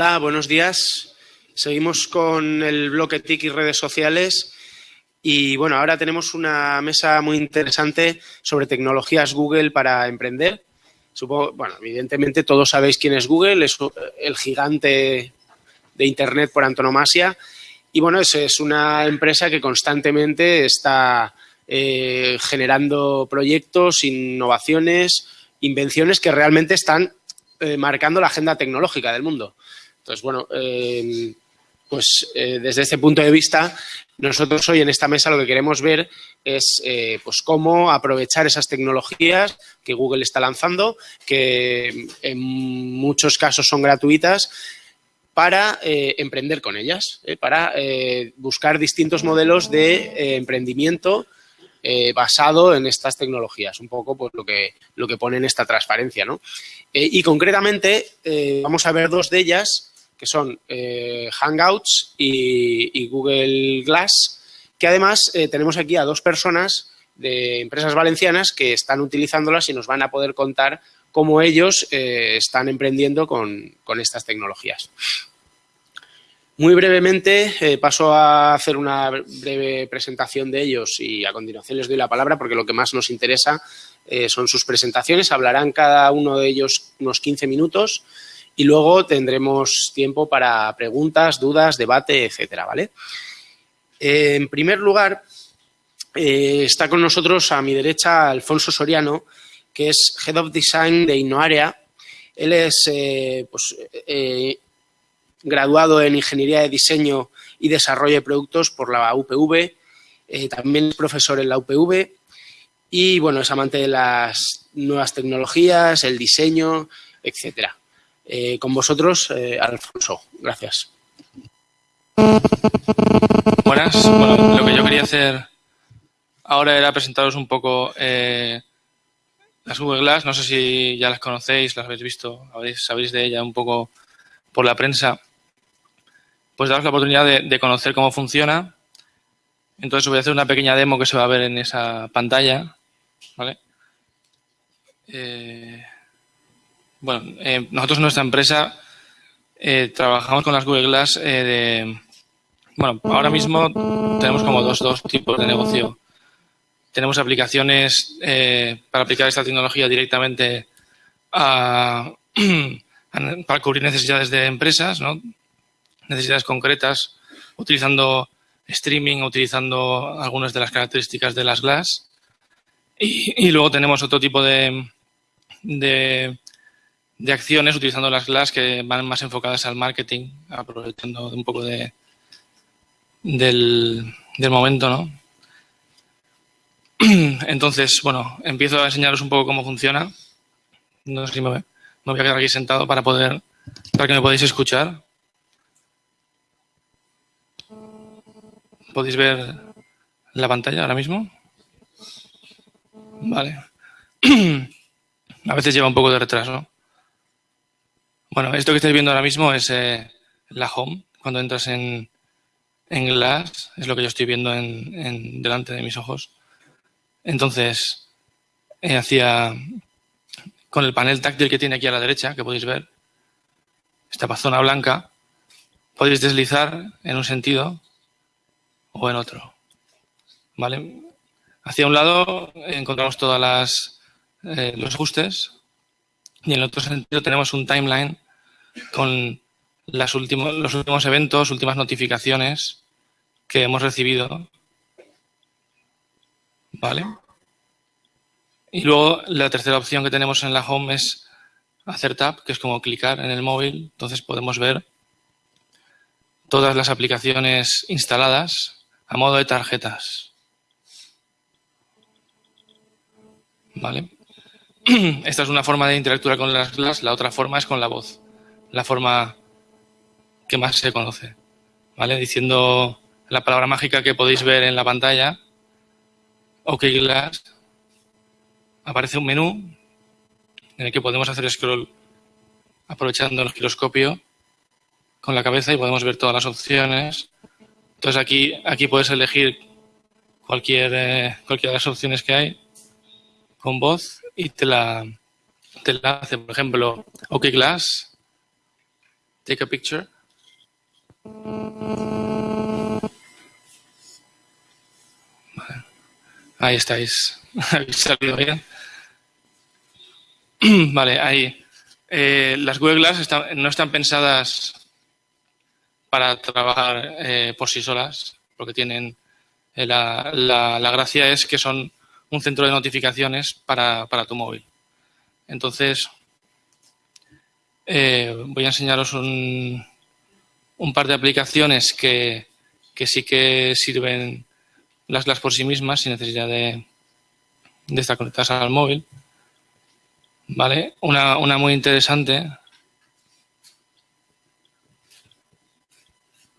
Hola, buenos días. Seguimos con el bloque TIC y redes sociales. Y bueno, ahora tenemos una mesa muy interesante sobre tecnologías Google para emprender. Supongo, bueno, evidentemente todos sabéis quién es Google, es el gigante de Internet por antonomasia. Y bueno, es, una empresa que constantemente está eh, generando proyectos, innovaciones, invenciones que realmente están eh, marcando la agenda tecnológica del mundo. Entonces, bueno, eh, pues desde este punto de vista, nosotros hoy en esta mesa lo que queremos ver es pues cómo aprovechar esas tecnologías que Google está lanzando, que en muchos casos son gratuitas, para emprender con ellas, para buscar distintos modelos de emprendimiento eh, basado en estas tecnologías, un poco pues, lo, que, lo que pone en esta transparencia. ¿no? Eh, y concretamente eh, vamos a ver dos de ellas, que son Hangouts y, Google Glass, que además tenemos aquí a dos personas de empresas valencianas que están utilizándolas y nos van a poder contar cómo ellos están emprendiendo con, con estas tecnologías. Muy brevemente eh, paso a hacer una breve presentación de ellos y a continuación les doy la palabra porque lo que más nos interesa eh, son sus presentaciones. Hablarán cada uno de ellos unos 15 minutos y luego tendremos tiempo para preguntas, dudas, debate, etcétera, ¿vale? Eh, en primer lugar, está con nosotros a mi derecha Alfonso Soriano, que es Head of Design de Innoarea. Él es pues, graduado en Ingeniería de Diseño y Desarrollo de Productos por la UPV, eh, también es profesor en la UPV y, bueno, es amante de las nuevas tecnologías, el diseño, etcétera. Eh, con vosotros, eh, Alfonso. Gracias. Buenas. Lo que yo quería hacer ahora era presentaros un poco las Google Glass. No sé si ya las conocéis, las habéis visto, sabéis de ella un poco por la prensa pues daros la oportunidad de, conocer cómo funciona. Entonces voy a hacer una pequeña demo que se va a ver en esa pantalla. Eh, bueno, eh, nosotros en nuestra empresa eh, trabajamos con las Google Glass de... Bueno, ahora mismo tenemos como dos, dos tipos de negocio. Tenemos aplicaciones para aplicar esta tecnología directamente a, para cubrir necesidades de empresas, ¿no? necesidades concretas, utilizando streaming, utilizando algunas de las características de las Glass. Y, luego tenemos otro tipo de, de, acciones utilizando las Glass que van más enfocadas al marketing, aprovechando un poco de, del, momento, ¿no? Entonces, bueno, empiezo a enseñaros un poco cómo funciona. No sé si me, me voy a quedar aquí sentado para poder, para que me podáis escuchar. ¿Podéis ver la pantalla ahora mismo? Vale. A veces lleva un poco de retraso. Bueno, esto que estáis viendo ahora mismo es eh, la home. Cuando entras en, en Glass, es lo que yo estoy viendo en, delante de mis ojos. Entonces, eh, hacia con el panel táctil que tiene aquí a la derecha, que podéis ver, esta zona blanca, podéis deslizar en un sentido o en otro. ¿Vale? Hacia un lado encontramos todas las eh, los ajustes y en el otro sentido tenemos un timeline con los últimos eventos, últimas notificaciones que hemos recibido. ¿Vale? Y luego la tercera opción que tenemos en la home es hacer tap, que es como clicar en el móvil. Entonces podemos ver todas las aplicaciones instaladas a modo de tarjetas. ¿Vale? Esta es una forma de interactuar con las clases, la otra forma es con la voz, la forma que más se conoce. ¿Vale? Diciendo la palabra mágica que podéis ver en la pantalla, OK Glass, aparece un menú en el que podemos hacer scroll aprovechando el giroscopio con la cabeza y podemos ver todas las opciones entonces aquí, aquí puedes elegir cualquier, eh, cualquiera de las opciones que hay con voz y te la, te la hace, por ejemplo, OK Glass. Take a picture. Ahí estáis. Habéis salido bien. vale, ahí. Eh, las Google Glass no están pensadas para trabajar eh, por sí solas, porque tienen eh, la, la, gracia es que son un centro de notificaciones para, para tu móvil. Entonces, voy a enseñaros un, un par de aplicaciones que, que sí que sirven las Glass por sí mismas sin necesidad de, de estar conectadas al móvil. ¿Vale? Una, una muy interesante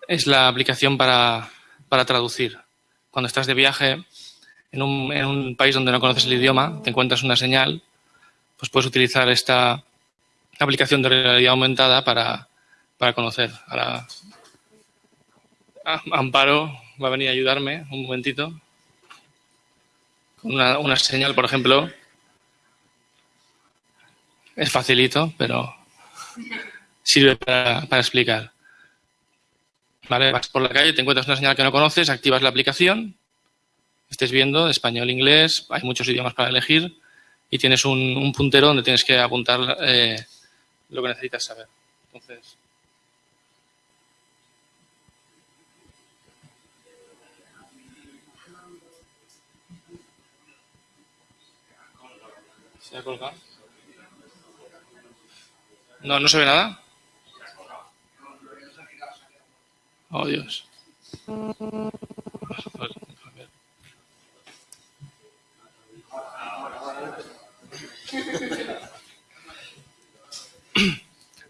es la aplicación para, para traducir. Cuando estás de viaje en un, en un, país donde no conoces el idioma, te encuentras una señal, pues puedes utilizar esta aplicación de realidad aumentada para, para conocer. Ahora, Amparo va a venir a ayudarme un momentito. Una, una señal, por ejemplo. Es facilito, pero sirve para, para explicar. ¿Vale? Vas por la calle, te encuentras una señal que no conoces, activas la aplicación, estés viendo español, inglés, hay muchos idiomas para elegir y tienes un, un puntero donde tienes que apuntar eh, lo que necesitas saber. Entonces, ¿Se ha colgado? No, no se ve nada. Oh, Dios.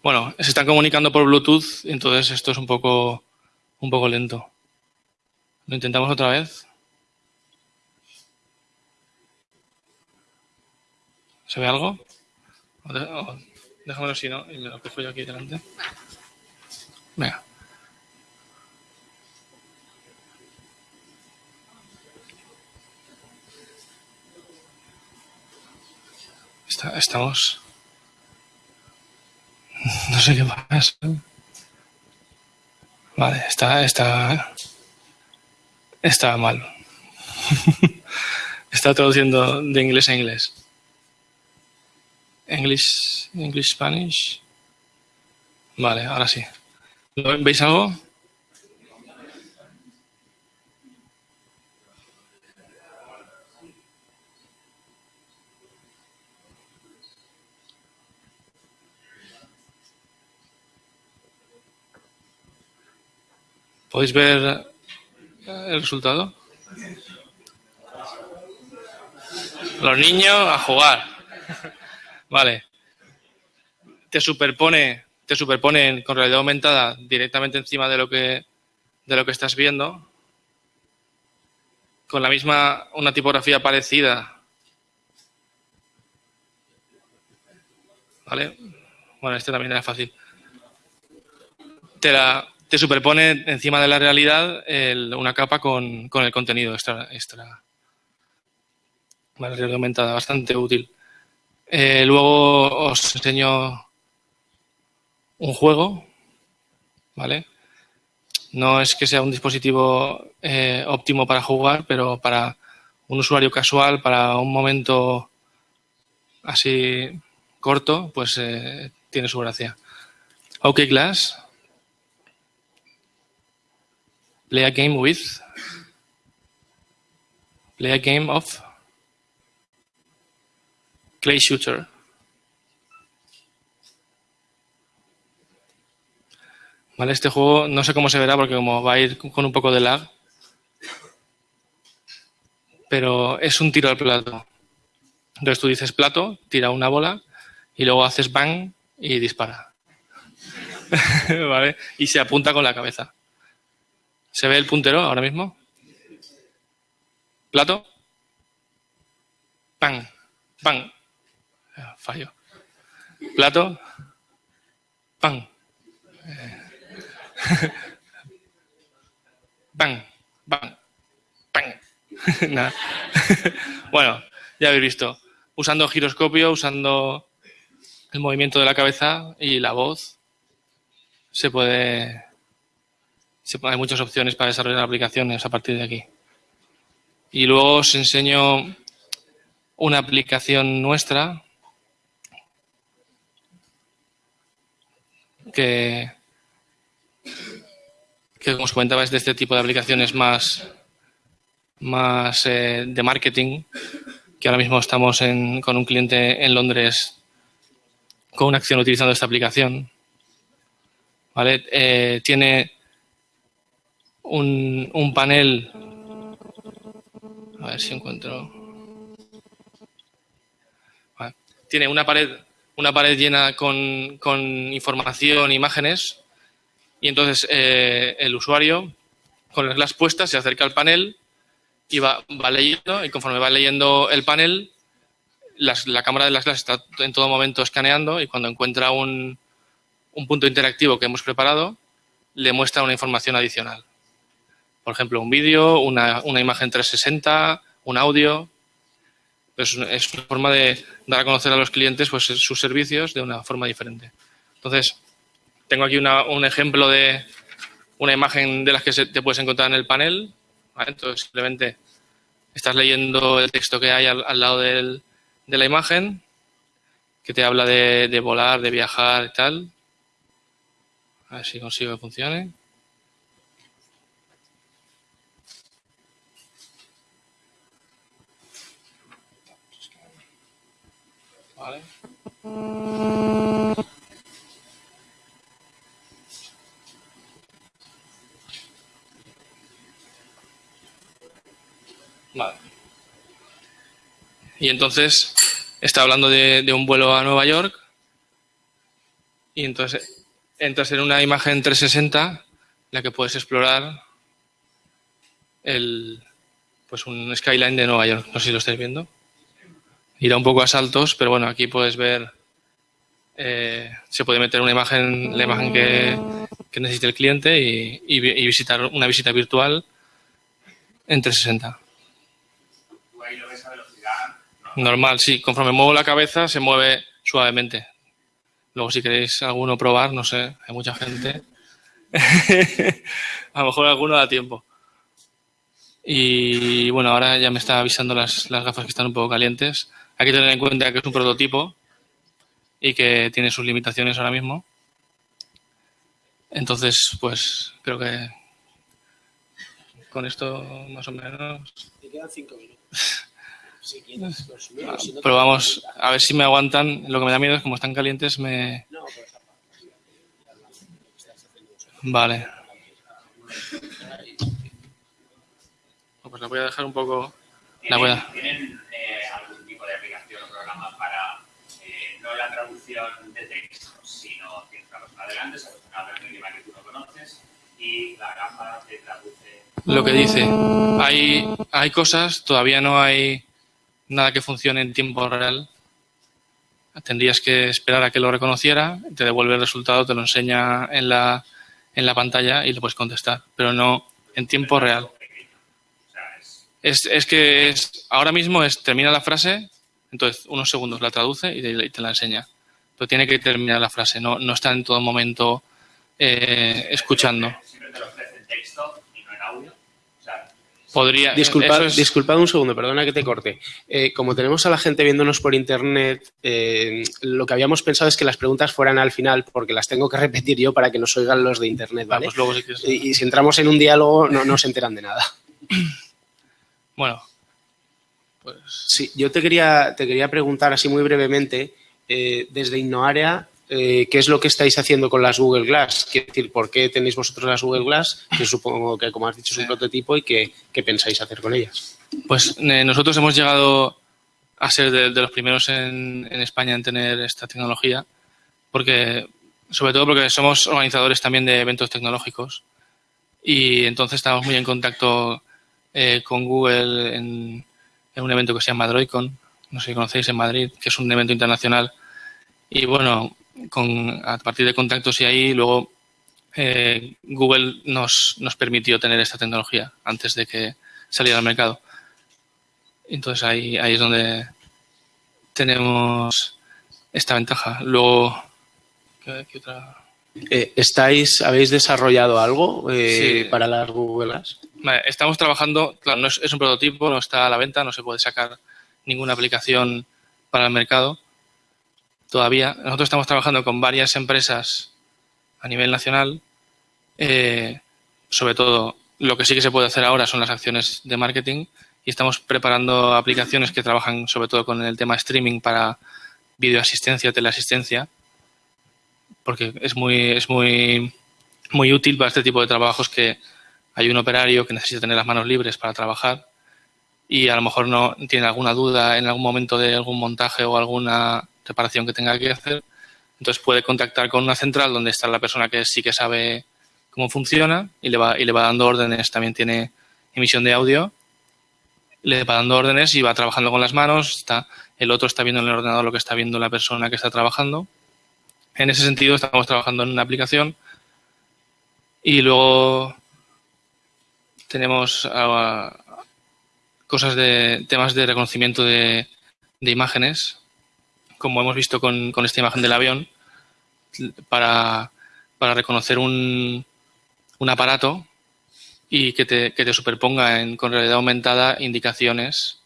Bueno, se están comunicando por Bluetooth, entonces esto es un poco, un poco lento. ¿Lo intentamos otra vez? ¿Se ve algo? déjamelo así, ¿no? Y me lo cojo yo aquí delante. Venga. Estamos... No sé qué pasa. Vale, está, está, está mal. está traduciendo de inglés a inglés. English, English, Spanish. Vale, ahora sí. ¿Veis algo? ¿Podéis ver el resultado? Los niños a jugar. Vale. Te superpone, te superpone con realidad aumentada directamente encima de lo que, de lo que estás viendo. Con la misma, una tipografía parecida. ¿Vale? Bueno, este también era fácil. Te, la, te superpone encima de la realidad una capa con, con, el contenido extra. extra. realidad aumentada, bastante útil. Eh, luego os enseño un juego, ¿vale? No es que sea un dispositivo eh, óptimo para jugar, pero para un usuario casual, para un momento así corto, pues eh, tiene su gracia. OK Glass. Play a game with. Play a game of Clay Shooter. Vale, este juego no sé cómo se verá porque como va a ir con un poco de lag. Pero es un tiro al plato. Entonces tú dices plato, tira una bola y luego haces bang y dispara. ¿Vale? Y se apunta con la cabeza. ¿Se ve el puntero ahora mismo? Plato. Bang. Bang fallo. Plato, pan. Pan, pan, pan. Nada. bueno, ya habéis visto. Usando giroscopio, usando el movimiento de la cabeza y la voz. se puede, hay muchas opciones para desarrollar aplicaciones a partir de aquí. Y luego os enseño una aplicación nuestra que, que como os comentaba, es de este tipo de aplicaciones más, más eh, de marketing, que ahora mismo estamos con un cliente en Londres con una acción utilizando esta aplicación. ¿Vale? Eh, tiene un, un panel. A ver si encuentro. Tiene una pared, una pared llena con, con información, imágenes, y entonces eh, el usuario, con las puestas, se acerca al panel y va, va leyendo, y conforme va leyendo el panel, la cámara de las clases está en todo momento escaneando y cuando encuentra un, un punto interactivo que hemos preparado, le muestra una información adicional. Por ejemplo, un vídeo, una, una, imagen 360, un audio. Pues es una forma de dar a conocer a los clientes pues, sus servicios de una forma diferente. Entonces, tengo aquí una, un ejemplo de una imagen de las que se, te puedes encontrar en el panel. Entonces, simplemente estás leyendo el texto que hay al, lado de la imagen, que te habla de, de volar, de viajar y tal. A ver si consigo que funcione. Vale. Vale. Y entonces está hablando de, de, un vuelo a Nueva York y entonces entras en una imagen 360 en la que puedes explorar el, pues un skyline de Nueva York. No sé si lo estáis viendo irá un poco a saltos, pero bueno, aquí puedes ver, eh, se puede meter una imagen, la imagen que, que necesite el cliente y, visitar una visita virtual en 360. ¿Tú ahí lo ves a velocidad? Normal, sí. Conforme muevo la cabeza, se mueve suavemente. Luego, si queréis alguno probar, no sé, hay mucha gente. a lo mejor alguno da tiempo. Y bueno, ahora ya me está avisando las, las gafas que están un poco calientes. Hay que tener en cuenta que es un prototipo y que tiene sus limitaciones ahora mismo. Entonces, pues creo que con esto más o menos. Te quedan cinco minutos. Si quieres, ah, si no Pero vamos, a ver si me aguantan. Lo que me da miedo es como están calientes, me. No, Vale. Pues la voy a dejar un poco. La voy a... de texto, sino adelante, un idioma que tú no conoces y la gafa te traduce? Lo que dice. Hay, hay cosas, todavía no hay nada que funcione en tiempo real. Tendrías que esperar a que lo reconociera, te devuelve el resultado, te lo enseña en la, en la pantalla y le puedes contestar, pero no en tiempo real. Es, es que es, ahora mismo es termina la frase, entonces unos segundos la traduce y te la enseña. Pero tiene que terminar la frase, no, no está en todo momento eh, escuchando. Podría, Disculpad, es- disculpad un segundo, perdona que te corte. Eh, como tenemos a la gente viéndonos por internet, eh, lo que habíamos pensado es que las preguntas fueran al final, porque las tengo que repetir yo para que nos oigan los de internet, ¿vale? Vamos, luego Y, y si entramos en un diálogo, no, no se enteran de nada. Bueno, pues Sí, yo te quería, te quería preguntar así muy brevemente, eh, desde Innoarea, eh, ¿qué es lo que estáis haciendo con las Google Glass? Quiero decir, ¿por qué tenéis vosotros las Google Glass? Que supongo que, como has dicho, es un prototipo y qué, qué pensáis hacer con ellas. Pues eh, nosotros hemos llegado a ser de, de los primeros en, en España en tener esta tecnología, porque sobre todo porque somos organizadores también de eventos tecnológicos y entonces estamos muy en contacto eh, con Google en, en un evento que se llama DroidCon, no sé si conocéis en Madrid, que es un evento internacional. Y bueno, con, a partir de contactos y ahí luego eh, Google nos, nos permitió tener esta tecnología antes de que saliera al mercado. Entonces ahí, ahí es donde tenemos esta ventaja. Luego, ¿qué, qué otra? Eh, ¿Estáis, habéis desarrollado algo eh, para las Google Glass? estamos trabajando, claro, no es, es, un prototipo, no está a la venta, no se puede sacar ninguna aplicación para el mercado todavía. Nosotros estamos trabajando con varias empresas a nivel nacional. Eh, sobre todo, lo que sí que se puede hacer ahora son las acciones de marketing y estamos preparando aplicaciones que trabajan sobre todo con el tema streaming para videoasistencia teleasistencia, porque es muy, es muy, muy útil para este tipo de trabajos que hay un operario que necesita tener las manos libres para trabajar y a lo mejor no tiene alguna duda en algún momento de algún montaje o alguna reparación que tenga que hacer. Entonces puede contactar con una central donde está la persona que sí que sabe cómo funciona y le va, y le va dando órdenes. También tiene emisión de audio. Le va dando órdenes y va trabajando con las manos. Está, el otro está viendo en el ordenador lo que está viendo la persona que está trabajando. En ese sentido estamos trabajando en una aplicación y luego tenemos ah, cosas de temas de reconocimiento de, imágenes, como hemos visto con, esta imagen del avión, para, reconocer un, un, aparato y que te, superponga en, con realidad aumentada indicaciones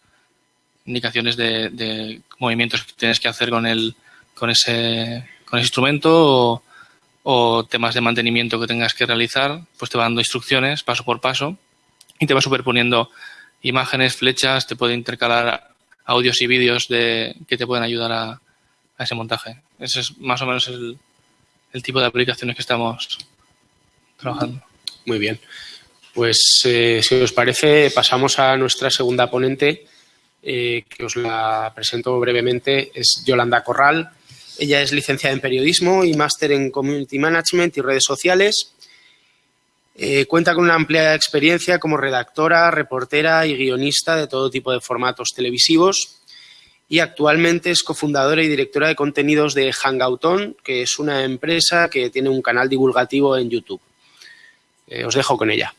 indicaciones de, movimientos que tienes que hacer con el con ese con ese instrumento o, o, temas de mantenimiento que tengas que realizar pues te va dando instrucciones paso por paso y te va superponiendo imágenes, flechas, te puede intercalar audios y vídeos de, que te pueden ayudar a, ese montaje. Ese es más o menos el, tipo de aplicaciones que estamos trabajando. Muy bien. Pues eh, si os parece, pasamos a nuestra segunda ponente, eh, que os la presento brevemente. Es Yolanda Corral. Ella es licenciada en periodismo y máster en community management y redes sociales. Eh, cuenta con una amplia experiencia como redactora, reportera y guionista de todo tipo de formatos televisivos y actualmente es cofundadora y directora de contenidos de Hangouton, que es una empresa que tiene un canal divulgativo en YouTube. Eh, os dejo con ella.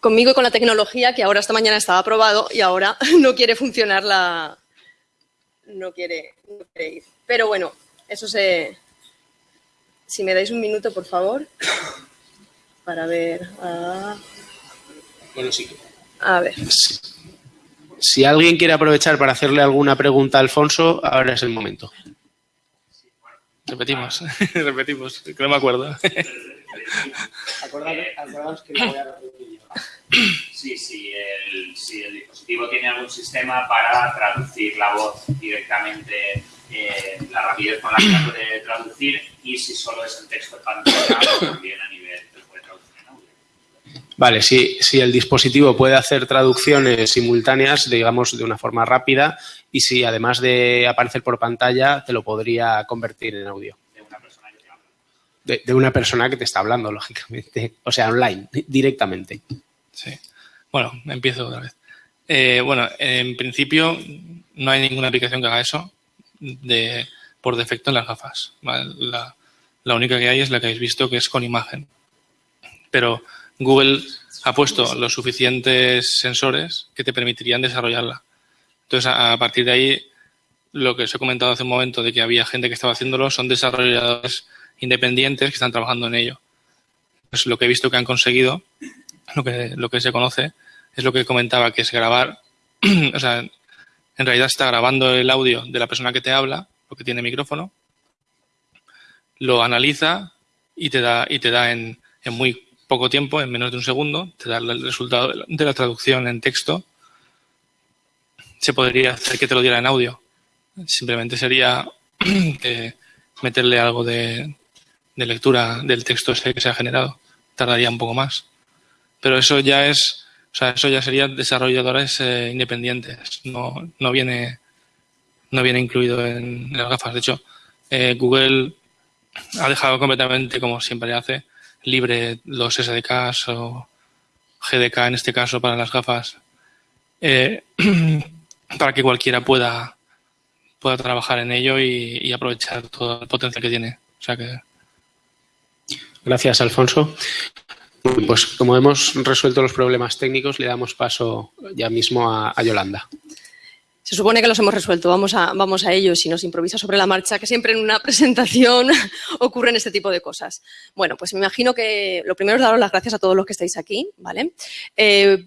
Conmigo y con la tecnología que ahora esta mañana estaba aprobado y ahora no quiere funcionar la... no quiere, no quiere ir. Pero bueno, eso se, si me dais un minuto, por favor, para ver. Bueno, sí. A ver. Si, alguien quiere aprovechar para hacerle alguna pregunta a Alfonso, ahora es el momento. Repetimos, repetimos, que no me acuerdo. Acordaos que lo voy a repetir Sí, sí, el, si el dispositivo tiene algún sistema para traducir la voz directamente eh, la rapidez con la que la puede traducir y si solo es el texto pantalla también a nivel de puede traducir en audio. Vale, si, si el dispositivo puede hacer traducciones simultáneas, digamos, de una forma rápida y si además de aparecer por pantalla, te lo podría convertir en audio. De una persona que te una persona que te está hablando, lógicamente. O sea, online, directamente. Sí. Bueno, empiezo otra vez. Eh, bueno, en principio no hay ninguna aplicación que haga eso de, por defecto en las gafas. La, única que hay es la que habéis visto, que es con imagen. Pero Google ha puesto los suficientes sensores que te permitirían desarrollarla. Entonces, a, partir de ahí, lo que os he comentado hace un momento de que había gente que estaba haciéndolo, son desarrolladores independientes que están trabajando en ello. Pues lo que he visto que han conseguido, lo que, lo que se conoce, es lo que comentaba, que es grabar, o sea, en realidad está grabando el audio de la persona que te habla, porque tiene micrófono, lo analiza y te da, y te da en, muy poco tiempo, en menos de un segundo, te da el resultado de la traducción en texto. Se podría hacer que te lo diera en audio. Simplemente sería meterle algo de, de lectura del texto ese que se ha generado. Tardaría un poco más. Pero eso ya es o sea, eso ya sería desarrolladores eh, independientes. No, no, viene, no viene incluido en, las gafas. De hecho, eh, Google ha dejado completamente, como siempre hace, libre los SDKs o GDK en este caso para las gafas, eh, para que cualquiera pueda, pueda trabajar en ello y, aprovechar todo el potencial que tiene. Gracias, Alfonso. Pues como hemos resuelto los problemas técnicos, le damos paso ya mismo a, Yolanda. Se supone que los hemos resuelto, vamos a, vamos a si nos improvisa sobre la marcha, que siempre en una presentación ocurren este tipo de cosas. Bueno, pues me imagino que lo primero es daros las gracias a todos los que estáis aquí, ¿vale? Eh,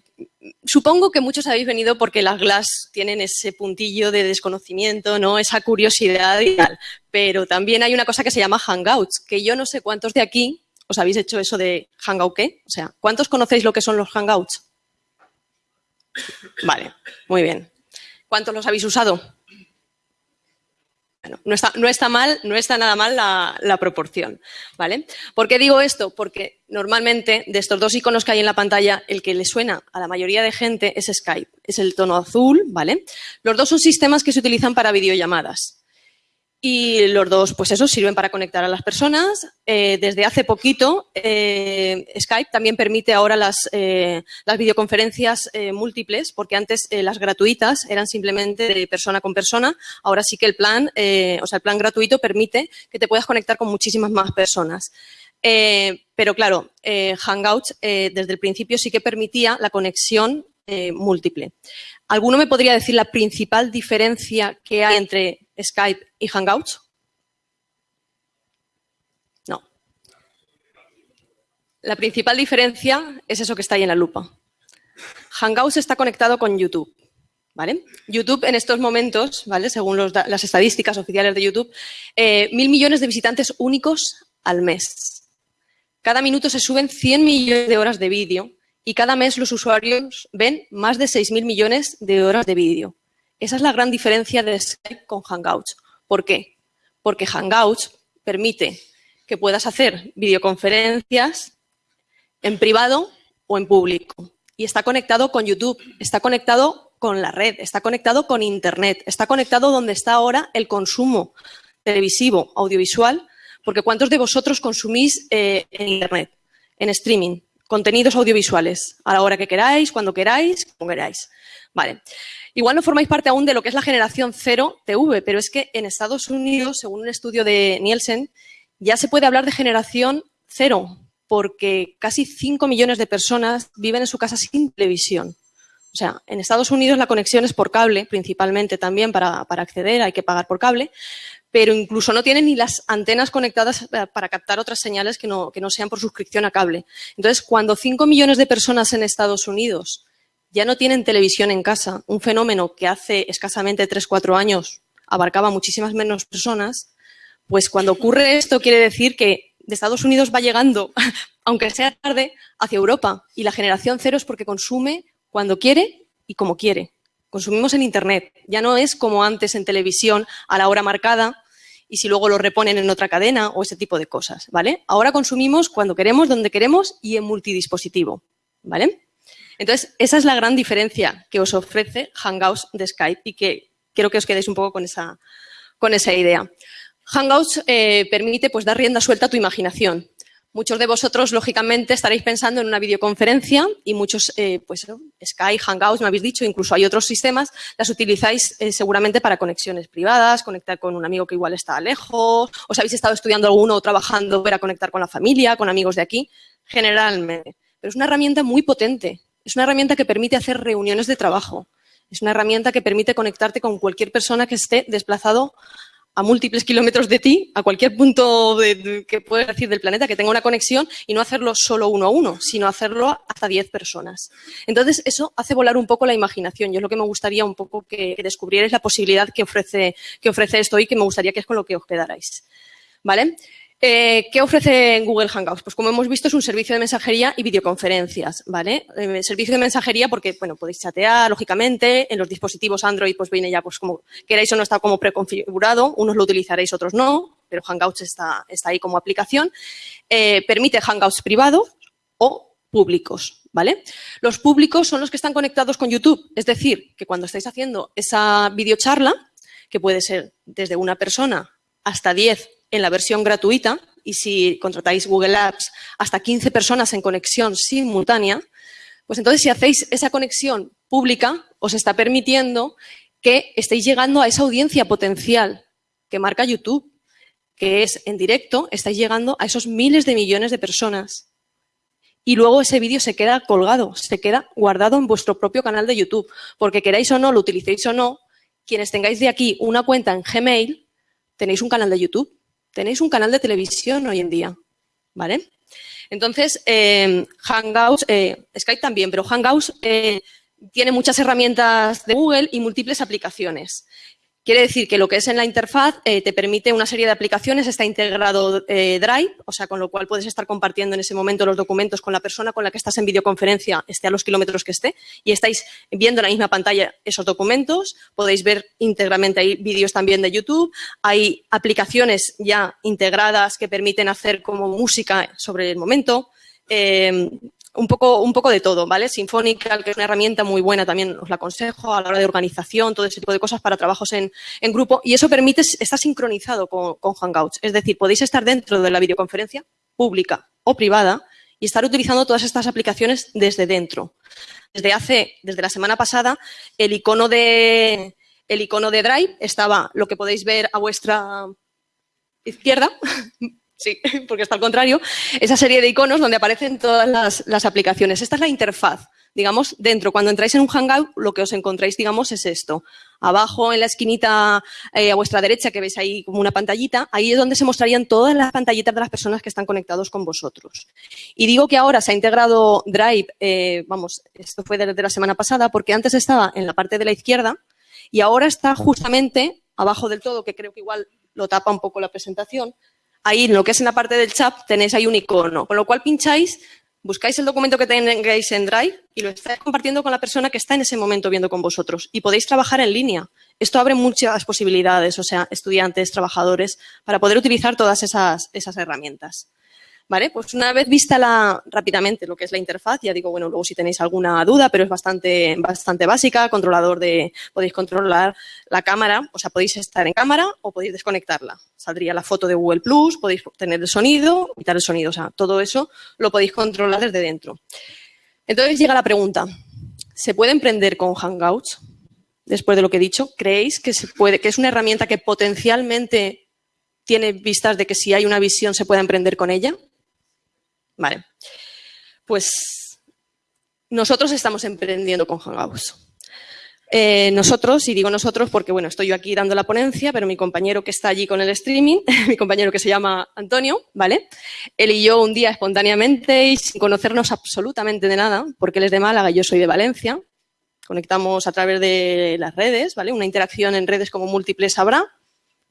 supongo que muchos habéis venido porque las Glass tienen ese puntillo de desconocimiento, ¿no? Esa curiosidad y tal. Pero también hay una cosa que se llama Hangouts, que yo no sé cuántos de aquí os habéis hecho eso de Hangout qué. O sea, ¿cuántos conocéis lo que son los Hangouts? Vale, muy bien. ¿Cuántos los habéis usado? Bueno, no está, no está mal, no está nada mal la, proporción, ¿vale? ¿Por qué digo esto? Porque normalmente de estos dos iconos que hay en la pantalla, el que le suena a la mayoría de gente es Skype. Es el tono azul, ¿vale? Los dos son sistemas que se utilizan para videollamadas. Y los dos, pues eso, sirven para conectar a las personas. Eh, desde hace poquito, eh, Skype también permite ahora las, eh, videoconferencias múltiples, porque antes las gratuitas eran simplemente de persona con persona. Ahora sí que el plan, o sea, el plan gratuito permite que te puedas conectar con muchísimas más personas. pero claro, Hangouts desde el principio sí que permitía la conexión múltiple. ¿Alguno me podría decir la principal diferencia que hay entre Skype y Hangouts? No. La principal diferencia es eso que está ahí en la lupa. Hangouts está conectado con YouTube. ¿Vale? YouTube en estos momentos, ¿vale? según las estadísticas oficiales de YouTube, eh, mil millones de visitantes únicos al mes. Cada minuto se suben 100 millones de horas de vídeo y cada mes los usuarios ven más de 6.000 millones de horas de vídeo. Esa es la gran diferencia de Skype con Hangouts. ¿Por qué? Porque Hangouts permite que puedas hacer videoconferencias en privado o en público. Y está conectado con YouTube, está conectado con la red, está conectado con Internet, está conectado donde está ahora el consumo televisivo, audiovisual, porque ¿cuántos de vosotros consumís eh, en Internet, en streaming, contenidos audiovisuales, a la hora que queráis, cuando queráis, como queráis? Vale. Igual no formáis parte aún de lo que es la generación cero TV, pero es que en Estados Unidos, según un estudio de Nielsen, ya se puede hablar de generación cero, porque casi 5 millones de personas viven en su casa sin televisión. O sea, en Estados Unidos la conexión es por cable, principalmente también para, acceder, hay que pagar por cable, pero incluso no tienen ni las antenas conectadas eh, para captar otras señales que no, que no sean por suscripción a cable. Entonces, cuando 5 millones de personas en Estados Unidos ya no tienen televisión en casa, un fenómeno que hace escasamente 3-4 años abarcaba muchísimas menos personas, pues cuando ocurre esto quiere decir que de Estados Unidos va llegando, aunque sea tarde, hacia Europa. Y la generación cero es porque consume cuando quiere y como quiere. Consumimos en Internet. Ya no es como antes en televisión a la hora marcada y si luego lo reponen en otra cadena o ese tipo de cosas, ¿vale? Ahora consumimos cuando queremos, donde queremos y en multidispositivo, ¿vale? Entonces, esa es la gran diferencia que os ofrece Hangouts de Skype y que quiero que os quedéis un poco con esa, idea. Hangouts eh, permite pues, dar rienda suelta a tu imaginación. Muchos de vosotros, lógicamente, estaréis pensando en una videoconferencia y muchos, eh, pues Skype, Hangouts, me habéis dicho, incluso hay otros sistemas, las utilizáis eh, seguramente para conexiones privadas, conectar con un amigo que igual está lejos, os habéis estado estudiando alguno o trabajando para conectar con la familia, con amigos de aquí, generalmente. Pero es una herramienta muy potente es una herramienta que permite hacer reuniones de trabajo. Es una herramienta que permite conectarte con cualquier persona que esté desplazado a múltiples kilómetros de ti, a cualquier punto que puedes decir del planeta, que tenga una conexión y no hacerlo solo uno a uno, sino hacerlo hasta diez personas. Entonces, eso hace volar un poco la imaginación. Yo es lo que me gustaría un poco que, descubrierais la posibilidad que ofrece, que ofrece esto y que me gustaría que es con lo que os quedarais. ¿Vale? Eh, ¿Qué ofrece Google Hangouts? Pues como hemos visto es un servicio de mensajería y videoconferencias, ¿vale? Eh, servicio de mensajería porque, bueno, podéis chatear, lógicamente, en los dispositivos Android pues viene ya pues como queráis o no está como preconfigurado, unos lo utilizaréis, otros no, pero Hangouts está, está ahí como aplicación. Eh, permite Hangouts privados o públicos, ¿vale? Los públicos son los que están conectados con YouTube, es decir, que cuando estáis haciendo esa videocharla, que puede ser desde una persona hasta 10 en la versión gratuita y si contratáis Google Apps hasta 15 personas en conexión simultánea, pues entonces si hacéis esa conexión pública, os está permitiendo que estéis llegando a esa audiencia potencial que marca YouTube, que es en directo, estáis llegando a esos miles de millones de personas. Y luego ese vídeo se queda colgado, se queda guardado en vuestro propio canal de YouTube, porque queráis o no, lo utilicéis o no, quienes tengáis de aquí una cuenta en Gmail, tenéis un canal de YouTube, tenéis un canal de televisión hoy en día, ¿vale? Entonces, eh, Hangouts, eh, Skype también, pero Hangouts eh, tiene muchas herramientas de Google y múltiples aplicaciones. Quiere decir que lo que es en la interfaz eh, te permite una serie de aplicaciones, está integrado eh, Drive, o sea, con lo cual puedes estar compartiendo en ese momento los documentos con la persona con la que estás en videoconferencia, esté a los kilómetros que esté, y estáis viendo en la misma pantalla esos documentos. Podéis ver íntegramente, hay vídeos también de YouTube, hay aplicaciones ya integradas que permiten hacer como música sobre el momento. Eh, un poco, un poco de todo, ¿vale? Sinfonical, que es una herramienta muy buena, también os la aconsejo a la hora de organización, todo ese tipo de cosas para trabajos en, en grupo. Y eso permite estar sincronizado con, con, Hangouts. Es decir, podéis estar dentro de la videoconferencia pública o privada y estar utilizando todas estas aplicaciones desde dentro. Desde hace, desde la semana pasada, el icono de, el icono de Drive estaba lo que podéis ver a vuestra izquierda, Sí, porque está al contrario, esa serie de iconos donde aparecen todas las, aplicaciones. Esta es la interfaz, digamos, dentro. Cuando entráis en un Hangout, lo que os encontráis, digamos, es esto. Abajo, en la esquinita eh, a vuestra derecha, que veis ahí como una pantallita, ahí es donde se mostrarían todas las pantallitas de las personas que están conectados con vosotros. Y digo que ahora se ha integrado Drive, eh, vamos, esto fue desde la semana pasada, porque antes estaba en la parte de la izquierda y ahora está justamente abajo del todo, que creo que igual lo tapa un poco la presentación, ahí en lo que es en la parte del chat tenéis ahí un icono, con lo cual pincháis, buscáis el documento que tengáis en Drive y lo estáis compartiendo con la persona que está en ese momento viendo con vosotros y podéis trabajar en línea. Esto abre muchas posibilidades, o sea, estudiantes, trabajadores, para poder utilizar todas esas, esas herramientas. ¿Vale? Pues una vez vista la, rápidamente lo que es la interfaz, ya digo, bueno, luego si tenéis alguna duda, pero es bastante, bastante básica, controlador de, podéis controlar la cámara, o sea, podéis estar en cámara o podéis desconectarla. Saldría la foto de Google Plus, podéis tener el sonido, quitar el sonido, o sea, todo eso lo podéis controlar desde dentro. Entonces llega la pregunta, ¿se puede emprender con Hangouts? Después de lo que he dicho, ¿creéis que se puede, que es una herramienta que potencialmente tiene vistas de que si hay una visión se puede emprender con ella? Vale. Pues nosotros estamos emprendiendo con Hangouts. Eh, nosotros, y digo nosotros porque, bueno, estoy yo aquí dando la ponencia, pero mi compañero que está allí con el streaming, mi compañero que se llama Antonio, ¿vale? Él y yo un día espontáneamente y sin conocernos absolutamente de nada, porque él es de Málaga y yo soy de Valencia, conectamos a través de las redes, ¿vale? Una interacción en redes como múltiples habrá.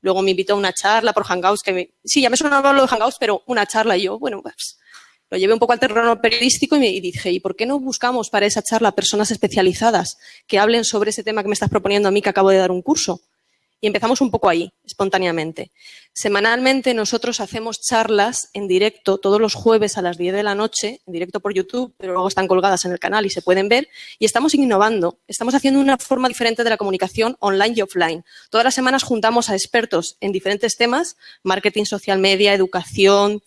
Luego me invitó a una charla por Hangouts, que me... sí, ya me sonaba lo de Hangouts, pero una charla y yo, bueno, pues lo llevé un poco al terreno periodístico y, dije, ¿y por qué no buscamos para esa charla personas especializadas que hablen sobre ese tema que me estás proponiendo a mí que acabo de dar un curso? Y empezamos un poco ahí, espontáneamente. Semanalmente nosotros hacemos charlas en directo todos los jueves a las 10 de la noche, en directo por YouTube, pero luego están colgadas en el canal y se pueden ver. Y estamos innovando, estamos haciendo una forma diferente de la comunicación online y offline. Todas las semanas juntamos a expertos en diferentes temas, marketing, social media, educación,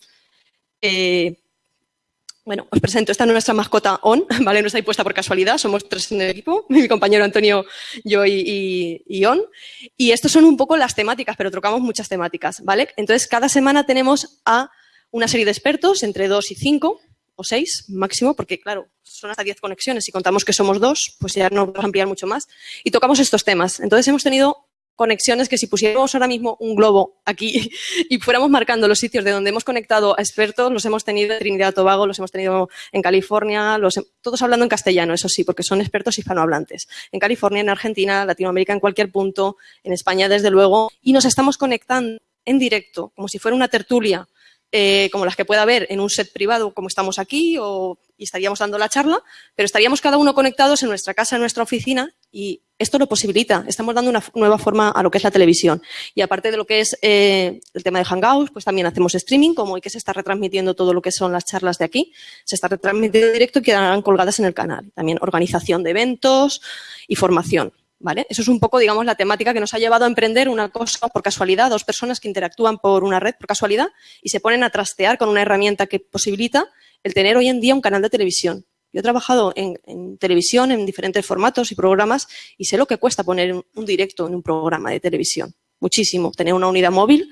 eh, bueno, os presento, esta es nuestra mascota On, ¿vale? No está ahí por casualidad, somos tres en el equipo, mi compañero Antonio, yo y, y, On. Y estas son un poco las temáticas, pero trocamos muchas temáticas, ¿vale? Entonces, cada semana tenemos a una serie de expertos, entre dos y cinco, o seis máximo, porque claro, son hasta diez conexiones. Si contamos que somos dos, pues ya no vamos a ampliar mucho más. Y tocamos estos temas. Entonces hemos tenido conexiones que si pusiéramos ahora mismo un globo aquí y fuéramos marcando los sitios de donde hemos conectado a expertos, los hemos tenido en Trinidad Tobago, los hemos tenido en California, los, todos hablando en castellano, eso sí, porque son expertos hispanohablantes. En California, en Argentina, Latinoamérica, en cualquier punto, en España, desde luego, y nos estamos conectando en directo, como si fuera una tertulia, eh, como las que pueda haber en un set privado, como estamos aquí, o, y estaríamos dando la charla, pero estaríamos cada uno conectados en nuestra casa, en nuestra oficina, y esto lo posibilita. Estamos dando una nueva forma a lo que es la televisión. Y aparte de lo que es eh, el tema de Hangouts, pues también hacemos streaming, como hoy que se está retransmitiendo todo lo que son las charlas de aquí. Se está retransmitiendo en directo y quedarán colgadas en el canal. También organización de eventos y formación. Eso es un poco, digamos, la temática que nos ha llevado a emprender una cosa por casualidad, dos personas que interactúan por una red por casualidad y se ponen a trastear con una herramienta que posibilita el tener hoy en día un canal de televisión. Yo he trabajado en, televisión, en diferentes formatos y programas, y sé lo que cuesta poner un directo en un programa de televisión. Muchísimo. Tener una unidad móvil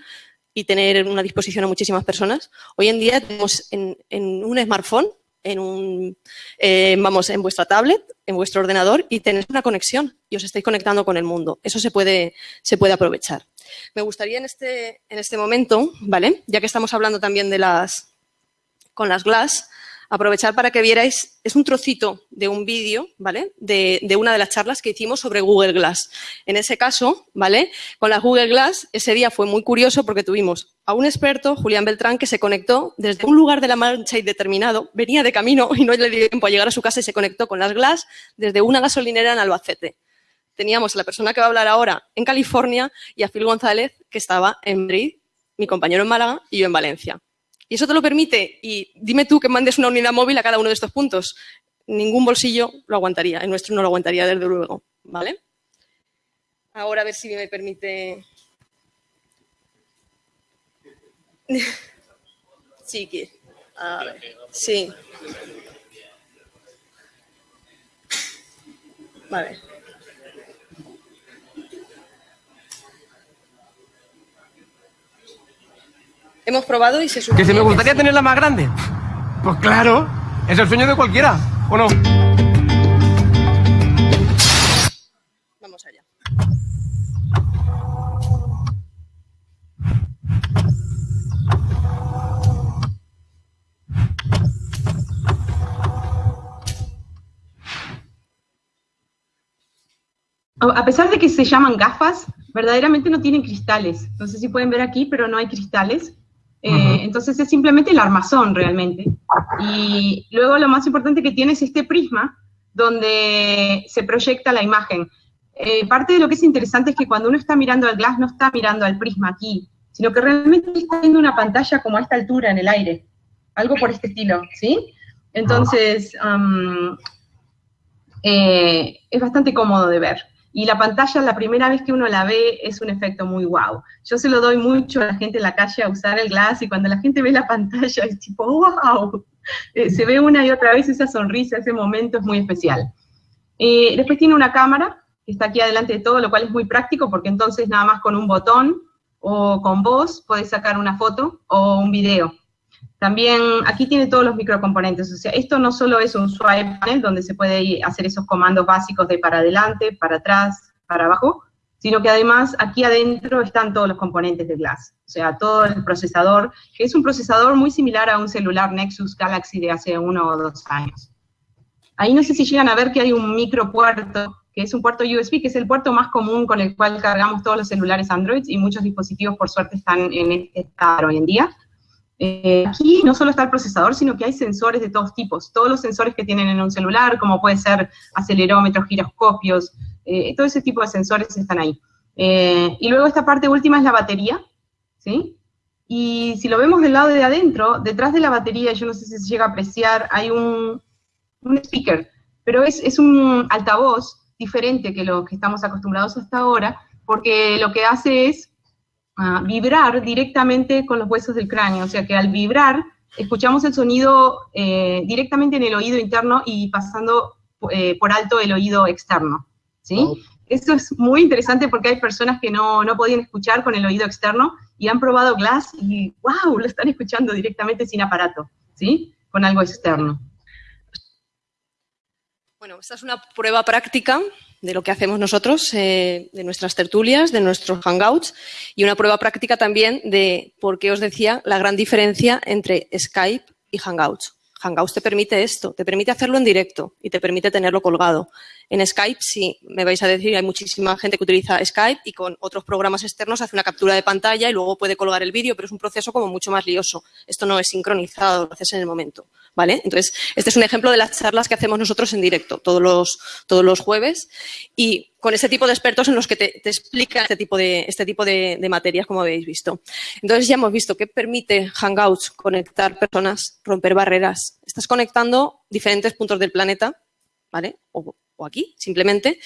y tener una disposición a muchísimas personas. Hoy en día tenemos en, un smartphone, en un, eh, vamos, en vuestra tablet, en vuestro ordenador y tenéis una conexión y os estáis conectando con el mundo. Eso se puede, se puede aprovechar. Me gustaría en este, en este momento, ¿vale? Ya que estamos hablando también de las, con las Glass, aprovechar para que vierais, es un trocito de un vídeo, ¿vale? De, una de las charlas que hicimos sobre Google Glass. En ese caso, ¿vale? Con la Google Glass, ese día fue muy curioso porque tuvimos a un experto, Julián Beltrán, que se conectó desde un lugar de la Mancha indeterminado, venía de camino y no le dio tiempo a llegar a su casa y se conectó con las Glass desde una gasolinera en Albacete. Teníamos a la persona que va a hablar ahora en California y a Phil González, que estaba en Madrid, mi compañero en Málaga y yo en Valencia. Y eso te lo permite, y dime tú que mandes una unidad móvil a cada uno de estos puntos. Ningún bolsillo lo aguantaría, el nuestro no lo aguantaría desde luego, ¿vale? Ahora a ver si me permite... sí. A ver, sí. Vale. Hemos probado y se supone... ¿Que si me gustaría tenerla más grande? Pues claro, es el sueño de cualquiera, ¿o no? Vamos allá. A pesar de que se llaman gafas, verdaderamente no tienen cristales. No sé si pueden ver aquí, pero no hay cristales. Eh, entonces es simplemente el armazón realmente. Y luego lo más importante que tiene es este prisma donde se proyecta la imagen. Eh, parte de lo que es interesante es que cuando uno está mirando al glass no está mirando al prisma aquí, sino que realmente está viendo una pantalla como a esta altura en el aire, algo por este estilo, ¿sí? Entonces, eh, es bastante cómodo de ver. Y la pantalla, la primera vez que uno la ve, es un efecto muy wow. Yo se lo doy mucho a la gente en la calle a usar el glass y cuando la gente ve la pantalla es tipo, wow. Eh, se ve una y otra vez esa sonrisa, ese momento es muy especial. Eh, después tiene una cámara que está aquí adelante de todo, lo cual es muy práctico porque entonces nada más con un botón o con voz puedes sacar una foto o un video. También aquí tiene todos los microcomponentes, o sea, esto no solo es un swipe panel donde se puede hacer esos comandos básicos de para adelante, para atrás, para abajo, sino que además aquí adentro están todos los componentes de Glass, o sea, todo el procesador, que es un procesador muy similar a un celular Nexus Galaxy de hace uno o dos años. Ahí no sé si llegan a ver que hay un micropuerto, que es un puerto USB, que es el puerto más común con el cual cargamos todos los celulares Android, y muchos dispositivos, por suerte, están en este estado hoy en día. Eh, aquí no solo está el procesador, sino que hay sensores de todos tipos. Todos los sensores que tienen en un celular, como puede ser acelerómetros, giroscopios, eh, todo ese tipo de sensores están ahí. Eh, y luego esta parte última es la batería, ¿sí? Y si lo vemos del lado de adentro, detrás de la batería, yo no sé si se llega a apreciar, hay un, un speaker, pero es, es un altavoz diferente que lo que estamos acostumbrados hasta ahora, porque lo que hace es vibrar directamente con los huesos del cráneo, o sea que al vibrar escuchamos el sonido eh, directamente en el oído interno y pasando eh, por alto el oído externo, ¿sí? Esto es muy interesante porque hay personas que no, no podían escuchar con el oído externo y han probado Glass y ¡wow! Lo están escuchando directamente sin aparato, ¿sí? Con algo externo. Bueno, esta es una prueba práctica de lo que hacemos nosotros, eh, de nuestras tertulias, de nuestros hangouts y una prueba práctica también de por qué os decía la gran diferencia entre Skype y Hangouts. Hangouts te permite esto, te permite hacerlo en directo y te permite tenerlo colgado. En Skype, sí, me vais a decir, hay muchísima gente que utiliza Skype y con otros programas externos hace una captura de pantalla y luego puede colgar el vídeo, pero es un proceso como mucho más lioso. Esto no es sincronizado, lo haces en el momento. ¿Vale? Entonces, este es un ejemplo de las charlas que hacemos nosotros en directo todos los, todos los jueves y con ese tipo de expertos en los que te, te explica este tipo, de, este tipo de, materias, como habéis visto. Entonces, ya hemos visto que permite Hangouts conectar personas, romper barreras. Estás conectando diferentes puntos del planeta, ¿vale? O, o aquí, simplemente,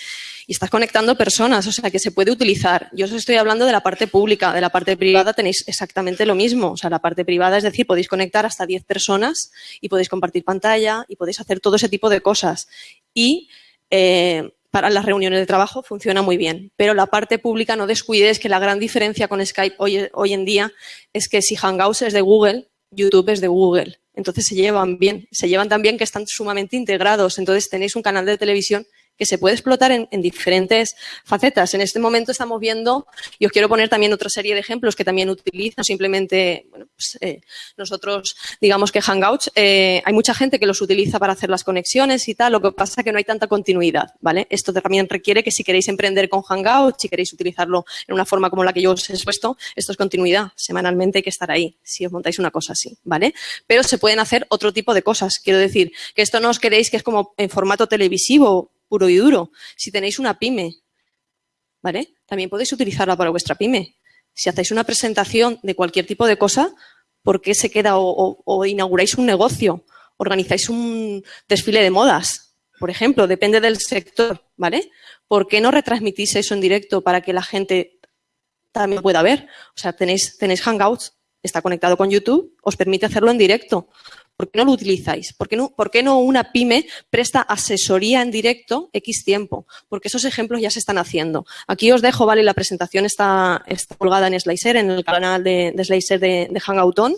y estás conectando personas, o sea, que se puede utilizar. Yo os estoy hablando de la parte pública, de la parte privada tenéis exactamente lo mismo, o sea, la parte privada, es decir, podéis conectar hasta 10 personas y podéis compartir pantalla y podéis hacer todo ese tipo de cosas. Y eh, para las reuniones de trabajo funciona muy bien, pero la parte pública no descuides que la gran diferencia con Skype hoy, hoy en día es que si Hangouts es de Google, YouTube es de Google. Entonces se llevan bien, se llevan tan bien que están sumamente integrados. Entonces tenéis un canal de televisión que se puede explotar en, diferentes facetas. En este momento estamos viendo, y os quiero poner también otra serie de ejemplos que también utilizan simplemente, bueno, pues, eh, nosotros digamos que Hangouts, eh, hay mucha gente que los utiliza para hacer las conexiones y tal, lo que pasa es que no hay tanta continuidad, ¿vale? Esto también requiere que si queréis emprender con Hangouts, si queréis utilizarlo en una forma como la que yo os he expuesto, esto es continuidad, semanalmente hay que estar ahí, si os montáis una cosa así, ¿vale? Pero se pueden hacer otro tipo de cosas, quiero decir, que esto no os queréis que es como en formato televisivo, puro y duro. Si tenéis una pyme, ¿vale? También podéis utilizarla para vuestra pyme. Si hacéis una presentación de cualquier tipo de cosa, ¿por qué se queda o, inauguráis un negocio? Organizáis un desfile de modas, por ejemplo, depende del sector, ¿vale? ¿Por qué no retransmitís eso en directo para que la gente también pueda ver? O sea, tenéis, tenéis Hangouts, está conectado con YouTube, os permite hacerlo en directo. ¿Por qué no lo utilizáis? ¿Por qué no, ¿Por qué no una pyme presta asesoría en directo X tiempo? Porque esos ejemplos ya se están haciendo. Aquí os dejo, ¿vale? La presentación está, está colgada en Slicer, en el canal de, de Slicer de, de Hangouton.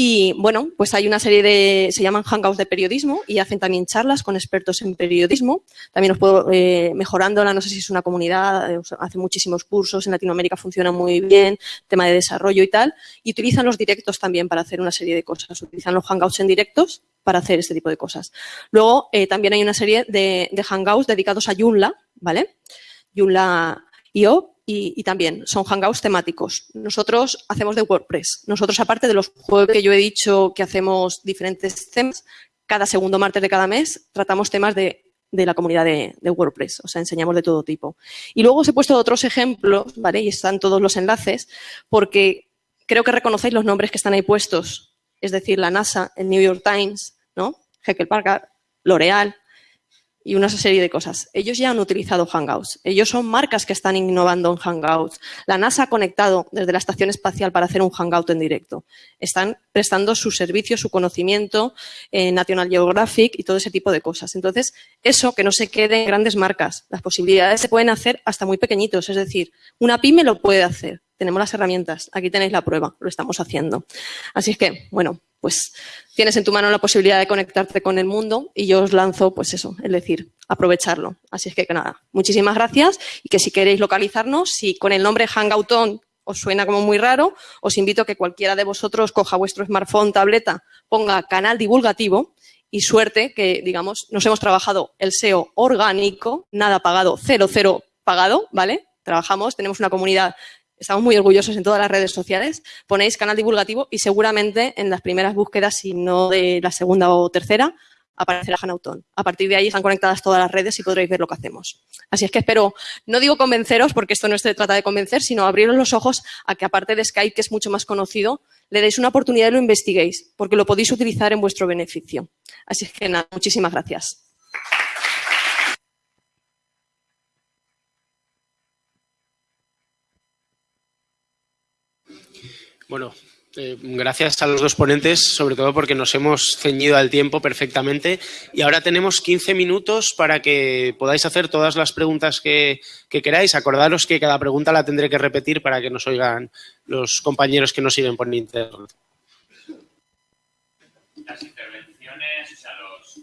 Y bueno, pues hay una serie de, se llaman hangouts de periodismo y hacen también charlas con expertos en periodismo. También os puedo, eh, mejorándola, no sé si es una comunidad, eh, hace muchísimos cursos, en Latinoamérica funciona muy bien, tema de desarrollo y tal. Y utilizan los directos también para hacer una serie de cosas. Utilizan los hangouts en directos para hacer este tipo de cosas. Luego, eh, también hay una serie de, de hangouts dedicados a Joomla, ¿vale? Joomla.io y, también son hangouts temáticos. Nosotros hacemos de WordPress. Nosotros, aparte de los jueves que yo he dicho que hacemos diferentes temas, cada segundo martes de cada mes tratamos temas de, la comunidad de, WordPress. O sea, enseñamos de todo tipo. Y luego os he puesto otros ejemplos, ¿vale? Y están todos los enlaces, porque creo que reconocéis los nombres que están ahí puestos. Es decir, la NASA, el New York Times, ¿no? Heckel Packard, L'Oreal, y una serie de cosas. Ellos ya han utilizado Hangouts. Ellos son marcas que están innovando en Hangouts. La NASA ha conectado desde la estación espacial para hacer un Hangout en directo. Están prestando su servicio, su conocimiento en National Geographic y todo ese tipo de cosas. Entonces, eso que no se quede en grandes marcas. Las posibilidades se pueden hacer hasta muy pequeñitos. Es decir, una pyme lo puede hacer. Tenemos las herramientas. Aquí tenéis la prueba. Lo estamos haciendo. Así es que, bueno, pues tienes en tu mano la posibilidad de conectarte con el mundo y yo os lanzo, pues eso, es decir, aprovecharlo. Así es que, nada, muchísimas gracias y que si queréis localizarnos, si con el nombre Hangouton os suena como muy raro, os invito a que cualquiera de vosotros coja vuestro smartphone, tableta, ponga canal divulgativo y suerte que, digamos, nos hemos trabajado el SEO orgánico, nada pagado, cero, cero pagado, ¿vale? Trabajamos, tenemos una comunidad Estamos muy orgullosos en todas las redes sociales. Ponéis canal divulgativo y seguramente en las primeras búsquedas, si no de la segunda o tercera, aparecerá Hanauton. A partir de ahí están conectadas todas las redes y podréis ver lo que hacemos. Así es que espero, no digo convenceros, porque esto no se trata de convencer, sino abriros los ojos a que aparte de Skype, que es mucho más conocido, le deis una oportunidad y lo investiguéis, porque lo podéis utilizar en vuestro beneficio. Así es que nada, muchísimas gracias. Bueno, eh, gracias a los dos ponentes, sobre todo porque nos hemos ceñido al tiempo perfectamente. Y ahora tenemos 15 minutos para que podáis hacer todas las preguntas que, queráis. Acordaros que cada pregunta la tendré que repetir para que nos oigan los compañeros que nos siguen por internet. Las intervenciones, los,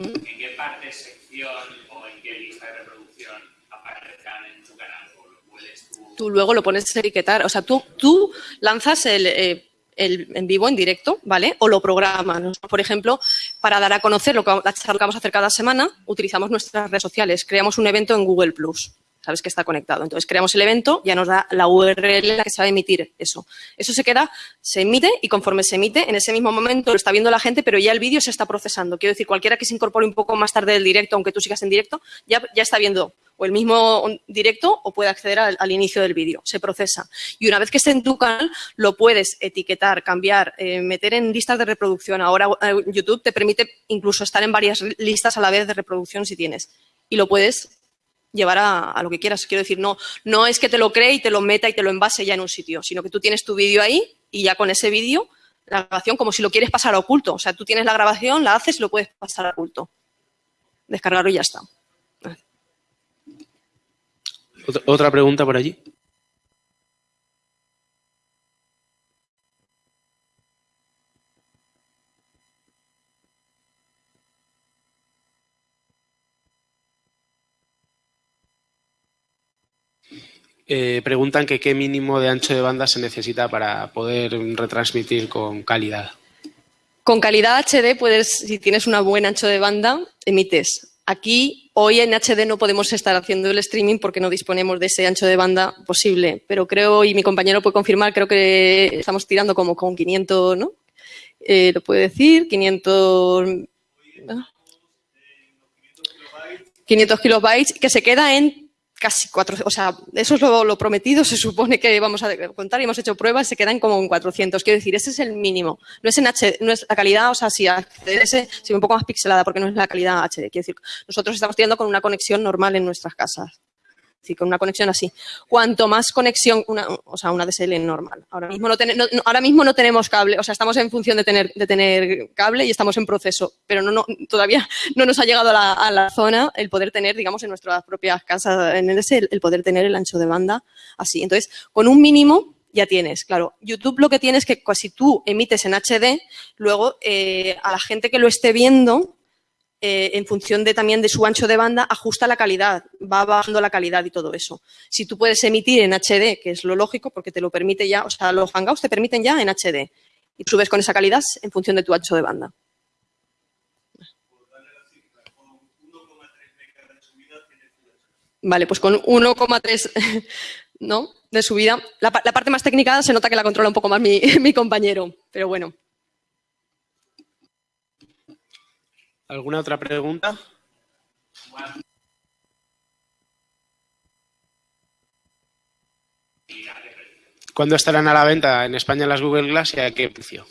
¿En qué parte, sección qué lista de reproducción aparezcan en tu canal? ¿O lo puedes tú? Luego lo pones a etiquetar. O sea, tú, lanzas el, eh, el, en vivo, en directo, ¿vale? O lo programas. Por ejemplo, para dar a conocer lo que, la que vamos a hacer cada semana, utilizamos nuestras redes sociales. Creamos un evento en Google+. Plus sabes que está conectado. Entonces creamos el evento, ya nos da la URL la que se va a emitir eso. Eso se queda, se emite y conforme se emite, en ese mismo momento lo está viendo la gente, pero ya el vídeo se está procesando. Quiero decir, cualquiera que se incorpore un poco más tarde del directo, aunque tú sigas en directo, ya, ya está viendo o el mismo directo o puede acceder al, inicio del vídeo. Se procesa. Y una vez que esté en tu canal, lo puedes etiquetar, cambiar, eh, meter en listas de reproducción. Ahora eh, YouTube te permite incluso estar en varias listas a la vez de reproducción si tienes. Y lo puedes llevar a, lo que quieras. Quiero decir, no, no es que te lo cree y te lo meta y te lo envase ya en un sitio, sino que tú tienes tu vídeo ahí y ya con ese vídeo, la grabación, como si lo quieres pasar a oculto. O sea, tú tienes la grabación, la haces y lo puedes pasar a oculto. Descargarlo y ya está. Otra- Otra pregunta por allí. Eh, preguntan que qué mínimo de ancho de banda se necesita para poder retransmitir con calidad. Con calidad HD puedes, si tienes una buen ancho de banda, emites. Aquí, hoy en HD no podemos estar haciendo el streaming porque no disponemos de ese ancho de banda posible, pero creo, y mi compañero puede confirmar, creo que estamos tirando como con 500, ¿no? Eh, ¿Lo puede decir? 500... ¿ah? 500 kilobytes, que se queda en casi cuatro, o sea, eso es lo, lo prometido, se supone que vamos a contar y hemos hecho pruebas, se quedan como en 400. Quiero decir, ese es el mínimo. No es en HD, no es la calidad, o sea, si HDS se ve un poco más pixelada porque no es la calidad HD. Quiero decir, nosotros estamos tirando con una conexión normal en nuestras casas. Decir, con una conexión así. Cuanto más conexión, una, o sea, una DSL normal. Ahora mismo no, ten- ahora mismo no tenemos cable, o sea, estamos en función de tener, cable y estamos en proceso, pero no, no, todavía no nos ha llegado a la, a la zona el poder tener, digamos, en nuestras propias casas, en el, el, el poder tener el ancho de banda así. Entonces, con un mínimo ya tienes, claro. YouTube lo que tiene es que pues, si tú emites en HD, luego eh, a la gente que lo esté viendo, eh, en función de también de su ancho de banda, ajusta la calidad, va bajando la calidad y todo eso. Si tú puedes emitir en HD, que es lo lógico porque te lo permite ya, o sea, los Hangouts te permiten ya en HD y subes con esa calidad en función de tu ancho de banda. Vale, pues con 1,3 ¿no? de subida. La, la parte más técnica se nota que la controla un poco más mi compañero, pero bueno. ¿Alguna otra pregunta? ¿Cuándo estarán a la venta en España las Google Glass y a qué precio?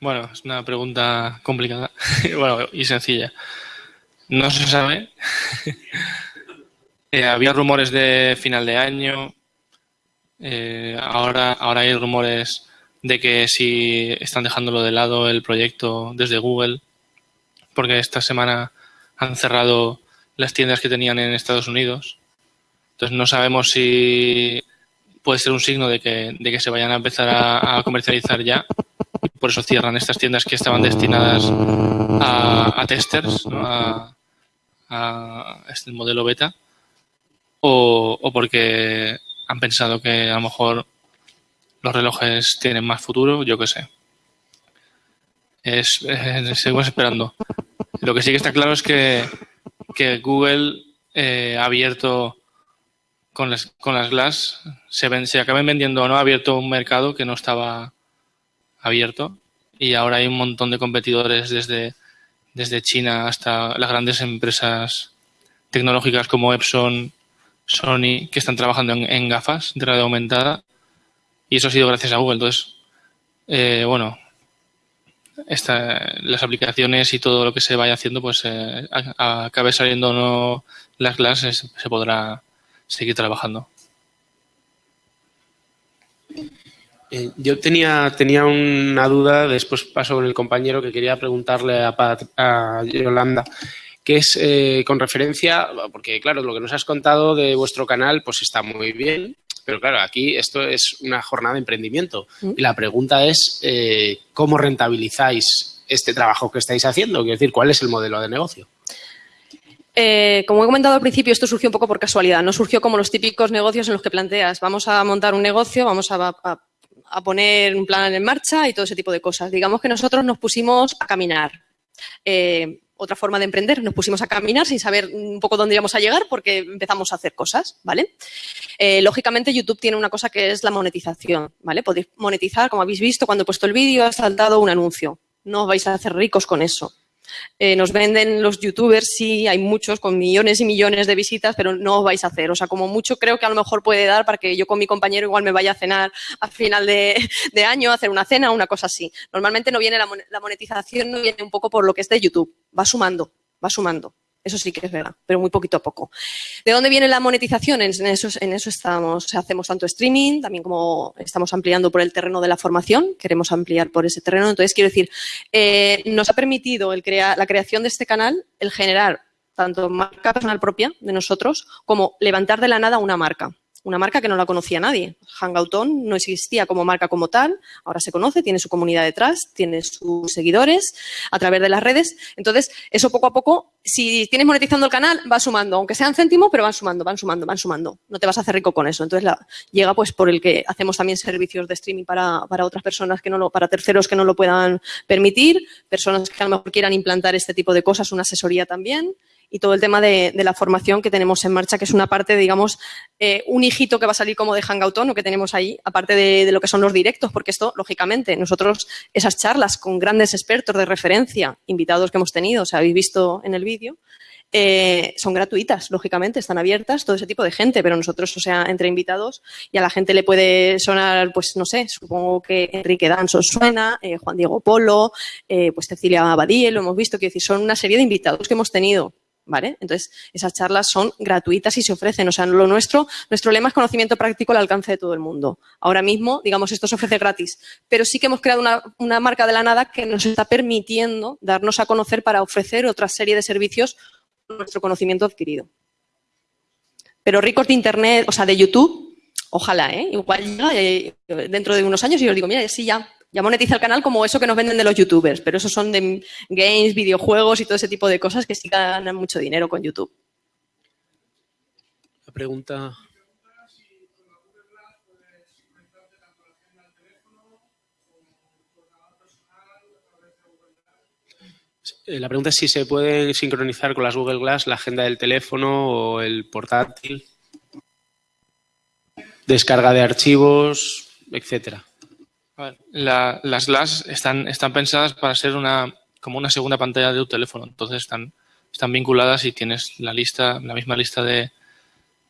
Bueno, es una pregunta complicada y sencilla. No se sabe. Eh, había rumores de final de año. Eh, ahora, ahora hay rumores de que si están dejándolo de lado el proyecto desde Google, porque esta semana han cerrado las tiendas que tenían en Estados Unidos. Entonces no sabemos si puede ser un signo de que, de que se vayan a empezar a, comercializar ya. Por eso cierran estas tiendas que estaban destinadas a, a testers, ¿no? a, a este modelo beta, o, o porque han pensado que a lo mejor los relojes tienen más futuro, yo qué sé. Es, eh, seguimos esperando. Lo que sí que está claro es que, que Google eh, ha abierto con las, con las Glass, se, ven, se acaben vendiendo o no, ha abierto un mercado que no estaba abierto y ahora hay un montón de competidores desde, desde China hasta las grandes empresas tecnológicas como Epson, Sony, que están trabajando en, en gafas de realidad aumentada y eso ha sido gracias a Google. Entonces, eh, bueno, esta, las aplicaciones y todo lo que se vaya haciendo, pues eh, acabe saliendo o no las clases, se podrá seguir trabajando. Eh, yo tenía, tenía una duda, después paso con el compañero que quería preguntarle a, Pat- a Yolanda, que es eh, con referencia, porque claro, lo que nos has contado de vuestro canal, pues está muy bien, pero claro, aquí esto es una jornada de emprendimiento. Mm. Y la pregunta es, eh, ¿cómo rentabilizáis este trabajo que estáis haciendo? Quiero decir, ¿cuál es el modelo de negocio? Eh, como he comentado al principio, esto surgió un poco por casualidad. No surgió como los típicos negocios en los que planteas, vamos a montar un negocio, vamos a, a- a poner un plan en marcha y todo ese tipo de cosas. Digamos que nosotros nos pusimos a caminar. Eh, otra forma de emprender, nos pusimos a caminar sin saber un poco dónde íbamos a llegar porque empezamos a hacer cosas, ¿vale? Eh, lógicamente YouTube tiene una cosa que es la monetización, ¿vale? Podéis monetizar, como habéis visto, cuando he puesto el vídeo ha saltado un anuncio. No os vais a hacer ricos con eso. Eh, nos venden los youtubers, sí, hay muchos con millones y millones de visitas, pero no os vais a hacer. O sea, como mucho creo que a lo mejor puede dar para que yo con mi compañero igual me vaya a cenar a final de, año, a hacer una cena, una cosa así. Normalmente no viene la, la monetización, no viene un poco por lo que es de YouTube. Va sumando, va sumando. Eso sí que es verdad, pero muy poquito a poco. ¿De dónde viene la monetización? En eso, en eso estamos, hacemos tanto streaming, también como estamos ampliando por el terreno de la formación, queremos ampliar por ese terreno. Entonces, quiero decir, eh, nos ha permitido la creación de este canal el generar tanto marca personal propia de nosotros como levantar de la nada una marca una marca que no la conocía nadie. Hangouton no existía como marca como tal, ahora se conoce, tiene su comunidad detrás, tiene sus seguidores a través de las redes. Entonces, eso poco a poco, si tienes monetizando el canal, va sumando, aunque sean céntimos, pero van sumando, van sumando, van sumando. No te vas a hacer rico con eso. Entonces, la, llega pues por el que hacemos también servicios de streaming para, para otras personas que no lo, para terceros que no lo puedan permitir, personas que a lo mejor quieran implantar este tipo de cosas, una asesoría también y todo el tema de, la formación que tenemos en marcha, que es una parte, digamos, eh, un hijito que va a salir como de Hangoutón o que tenemos ahí, aparte de, lo que son los directos, porque esto, lógicamente, nosotros, esas charlas con grandes expertos de referencia, invitados que hemos tenido, o sea, habéis visto en el vídeo, eh, son gratuitas, lógicamente, están abiertas, todo ese tipo de gente, pero nosotros, o sea, entre invitados, y a la gente le puede sonar, pues no sé, supongo que Enrique Danso suena, eh, Juan Diego Polo, pues Cecilia Badie, lo hemos visto, quiero decir, son una serie de invitados que hemos tenido ¿Vale? Entonces, esas charlas son gratuitas y se ofrecen. O sea, lo nuestro, nuestro lema es conocimiento práctico al alcance de todo el mundo. Ahora mismo, digamos, esto se ofrece gratis, pero sí que hemos creado una, marca de la nada que nos está permitiendo darnos a conocer para ofrecer otra serie de servicios con nuestro conocimiento adquirido. Pero ricos de Internet, o sea, de YouTube, ojalá, ¿eh? Igual eh, dentro de unos años y os digo, mira, sí, ya, ya monetiza el canal como eso que nos venden de los youtubers, pero esos son de games, videojuegos y todo ese tipo de cosas que sí ganan mucho dinero con YouTube. La pregunta... Eh, la pregunta es si se puede sincronizar con las Google Glass la agenda del teléfono o el portátil, descarga de archivos, etcétera las Glass están, están pensadas para ser una como una segunda pantalla de tu teléfono. Entonces están, están vinculadas y tienes la lista, la misma lista de,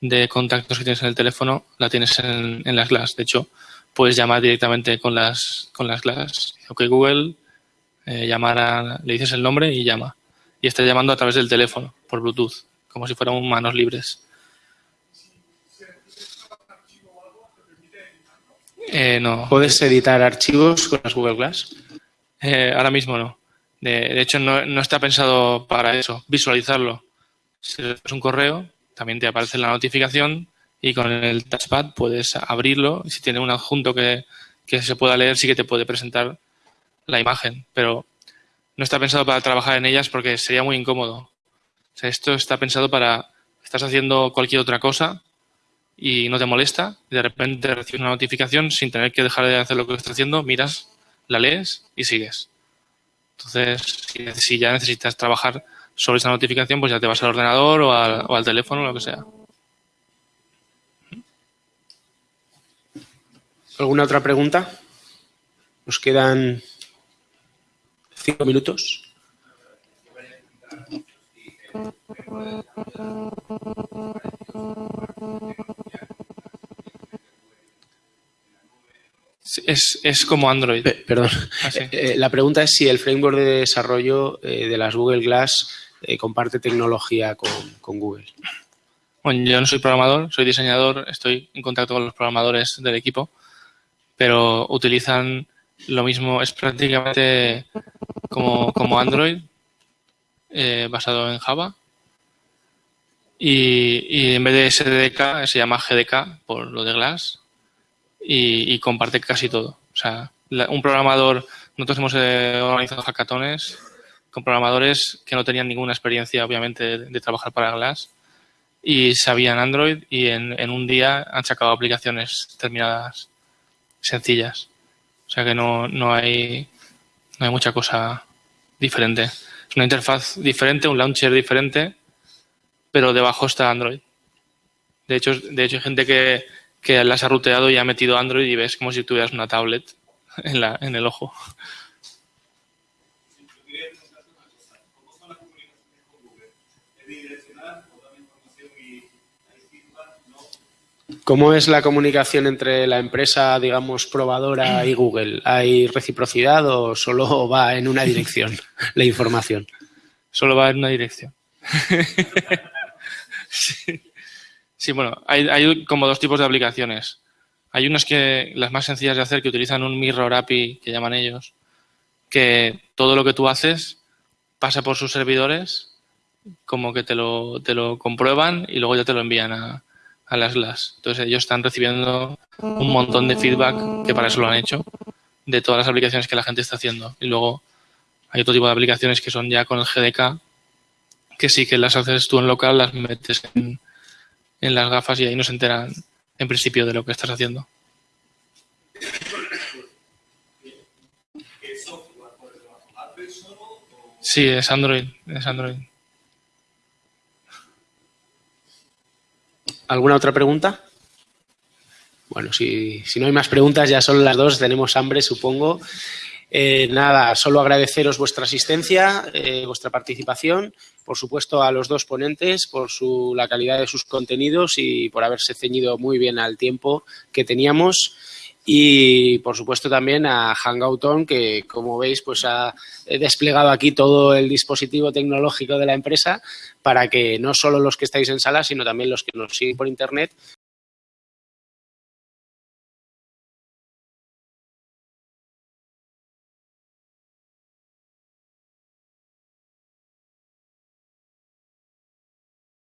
de contactos que tienes en el teléfono, la tienes en, las Glass. De hecho, puedes llamar directamente con las, con las Glass. Ok, Google, eh, le dices el nombre y llama. Y está llamando a través del teléfono, por Bluetooth, como si fueran manos libres. Eh, no. ¿Puedes editar archivos con las Google Glass? Eh, ahora mismo no. De, hecho, no, está pensado para eso, visualizarlo. Si es un correo, también te aparece la notificación y con el touchpad puedes abrirlo. Si tiene un adjunto que, se pueda leer, sí que te puede presentar la imagen, pero no está pensado para trabajar en ellas porque sería muy incómodo. esto está pensado para, estás haciendo cualquier otra cosa y no te molesta, y de repente recibes una notificación sin tener que dejar de hacer lo que estás haciendo, miras, la lees y sigues. Entonces, si, ya necesitas trabajar sobre esa notificación, pues ya te vas al ordenador o al, o al teléfono lo que sea. ¿Alguna otra pregunta? Nos quedan cinco minutos. Es, como Android. perdón. Ah, eh, eh, la pregunta es si el framework de desarrollo eh, de las Google Glass comparte tecnología con, Google. Bueno, yo no soy programador, soy diseñador, estoy en contacto con los programadores del equipo, pero utilizan lo mismo, es prácticamente como, como Android, basado en Java. Y, y, en vez de SDK se llama GDK por lo de Glass y, comparte casi todo. O sea, un programador, nosotros hemos eh, organizado hackatones con programadores que no tenían ninguna experiencia, obviamente, de, trabajar para Glass y sabían Android y en, en, un día han sacado aplicaciones terminadas sencillas. O sea que no, no, hay, no hay mucha cosa diferente. Es una interfaz diferente, un launcher diferente, pero debajo está Android. De hecho, de hecho hay gente que, que las ha ruteado y ha metido Android y ves como si tuvieras una tablet en, la, en el ojo. ¿Cómo es la comunicación entre la empresa, digamos, probadora y Google? ¿Hay reciprocidad o solo va en una dirección la información? Solo va en una dirección. sí. Sí, bueno, hay, como dos tipos de aplicaciones. Hay unas que, las más sencillas de hacer, que utilizan un Mirror API, que llaman ellos, que todo lo que tú haces pasa por sus servidores como que te lo, te lo comprueban y luego ya te lo envían a, a las LAS. Entonces ellos están recibiendo un montón de feedback, que para eso lo han hecho, de todas las aplicaciones que la gente está haciendo. Y luego hay otro tipo de aplicaciones que son ya con el GDK, que sí que las haces tú en local, las metes en, en las gafas y ahí no se enteran en principio de lo que estás haciendo. Sí, es Android, es Android. ¿Alguna otra pregunta? Bueno, si, si, no hay más preguntas, ya son las dos, tenemos hambre, supongo. Eh, nada, solo agradeceros vuestra asistencia, eh, vuestra participación, por supuesto a los dos ponentes por su, la calidad de sus contenidos y por haberse ceñido muy bien al tiempo que teníamos. Y por supuesto también a Hangouton que como veis pues ha desplegado aquí todo el dispositivo tecnológico de la empresa para que no solo los que estáis en sala sino también los que nos siguen por internet